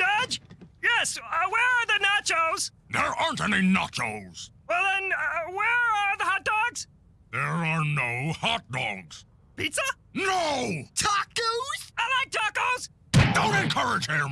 Judge? Yes, uh, where are the nachos? There aren't any nachos. Well, then, uh, where are the hot dogs? There are no hot dogs. Pizza? No! Tacos? I like tacos! Don't encourage him!